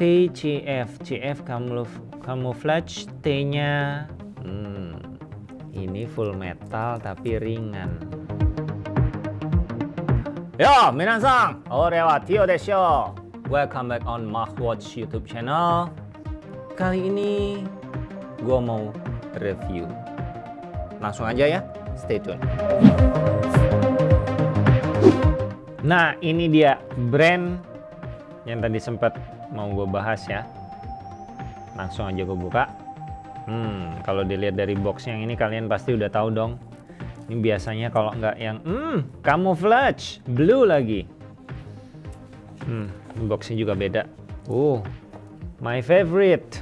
TCF CF camouflage T-nya hmm, ini full metal tapi ringan Yo, minasan, orewa Tio desho. Welcome back on Watch YouTube channel. Kali ini gue mau review. Langsung aja ya, stay tune. Nah, ini dia brand yang tadi sempat mau gue bahas ya. Langsung aja gue buka. Hmm, kalau dilihat dari box yang ini kalian pasti udah tahu dong ini biasanya kalau nggak yang hmm, camouflage, blue lagi. Hmm, boxnya juga beda. Uh, my favorite.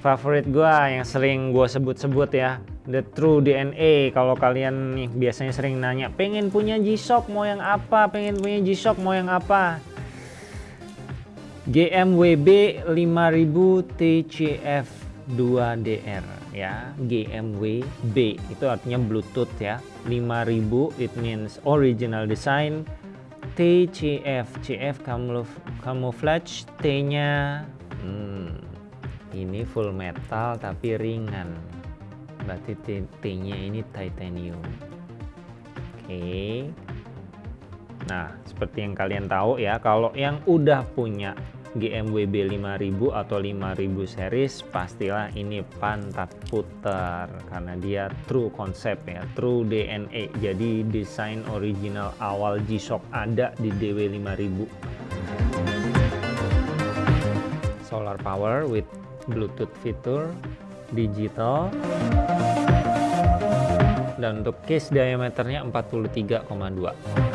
Favorit gua yang sering gua sebut-sebut ya. The True DNA. Kalau kalian nih biasanya sering nanya, pengen punya G-Shock mau yang apa? Pengen punya G-Shock mau yang apa? GMWB 5000 TCF 2DR ya. GMW B itu artinya Bluetooth ya. 5000 it means original design. TCF CF camouflage T nya hmm, ini full metal tapi ringan. Berarti T, nya ini titanium. Oke. Okay. nah seperti yang kalian tahu ya kalau yang udah punya GMWB 5000 atau 5000 series pastilah ini pantat putar karena dia true konsep ya true DNA jadi desain original awal G-Shock ada di DW 5000 solar power with bluetooth fitur digital. Dan untuk case diameternya 43,2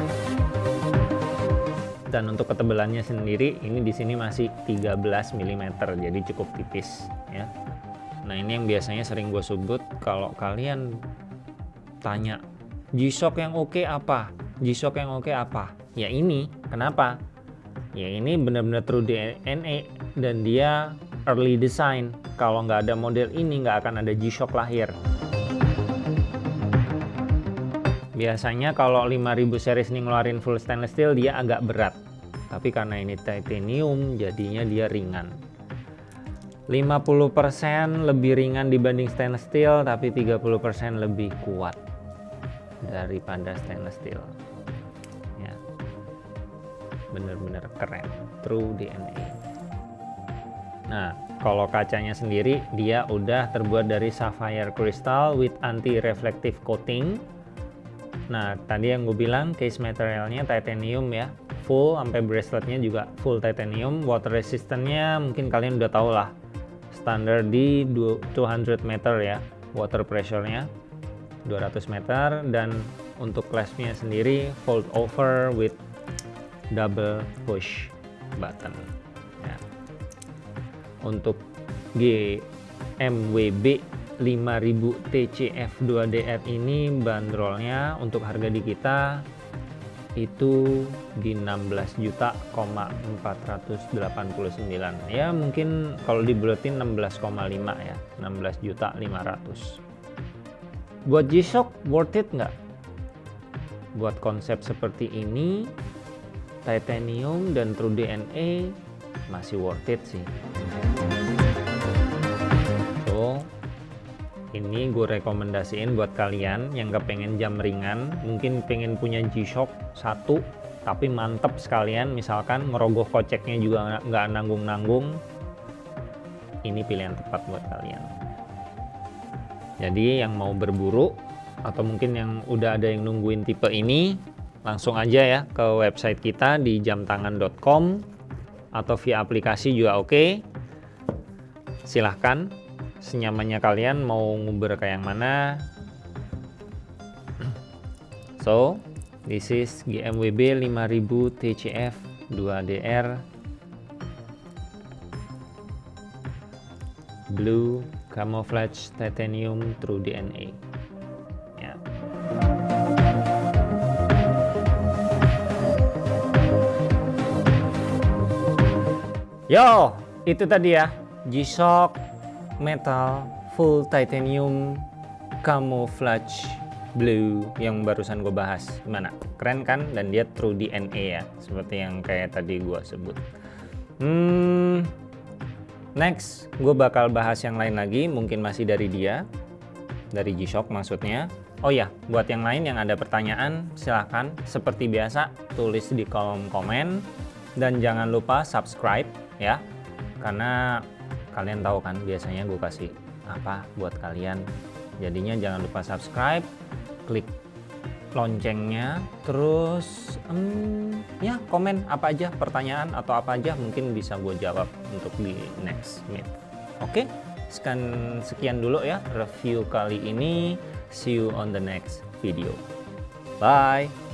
dan untuk ketebalannya sendiri ini di sini masih 13 mm jadi cukup tipis ya. Nah ini yang biasanya sering gue sebut kalau kalian tanya G-Shock yang oke okay apa? G-Shock yang oke okay apa? Ya ini. Kenapa? Ya ini benar-benar true DNA dan dia early design. Kalau nggak ada model ini nggak akan ada G-Shock lahir biasanya kalau 5000 series ini ngeluarin full stainless steel dia agak berat. Tapi karena ini titanium jadinya dia ringan. 50% lebih ringan dibanding stainless steel tapi 30% lebih kuat daripada stainless steel. Ya. Bener-bener keren. True DNA nah kalau kacanya sendiri dia udah terbuat dari sapphire crystal with anti reflective coating nah tadi yang gue bilang case materialnya titanium ya. Full sampai braceletnya juga full titanium. Water resistantnya mungkin kalian udah tau lah. Standar di 200 meter ya water pressure-nya. 200 meter dan untuk claspnya sendiri fold over with double push button. Ya. untuk GMWB 5000 TCF 2DR ini bandrolnya untuk harga di kita itu di 16 juta 489 ya mungkin kalau dibulatin 16,5 ya 16 juta 500 buat G-Shock worth it nggak? Buat konsep seperti ini titanium dan true DNA masih worth it sih ini gue rekomendasiin buat kalian yang gak pengen jam ringan mungkin pengen punya G-Shock satu tapi mantep sekalian misalkan ngerogoh koceknya juga nggak nanggung-nanggung ini pilihan tepat buat kalian. Jadi yang mau berburu atau mungkin yang udah ada yang nungguin tipe ini langsung aja ya ke website kita di jamtangan.com atau via aplikasi juga oke. Silahkan senyamannya kalian mau nguber kayak yang mana? So this is GMWB 5000 TCF 2DR blue camouflage titanium true DNA ya. yo itu tadi ya G-Shock metal full titanium camouflage blue yang barusan gue bahas. Gimana? Keren kan? Dan dia true DNA ya seperti yang kayak tadi gue sebut. Hmm Next, gue bakal bahas yang lain lagi, mungkin masih dari dia, dari G-Shock maksudnya. Oh ya, buat yang lain yang ada pertanyaan, silahkan. Seperti biasa tulis di kolom komen. Dan jangan lupa subscribe ya, karena kalian tahu kan biasanya gue kasih apa buat kalian. Jadinya jangan lupa subscribe, klik loncengnya, terus um, ya komen apa aja pertanyaan atau apa aja mungkin bisa gue jawab untuk di next meet. Oke, sekian sekian dulu ya review kali ini. See you on the next video. Bye.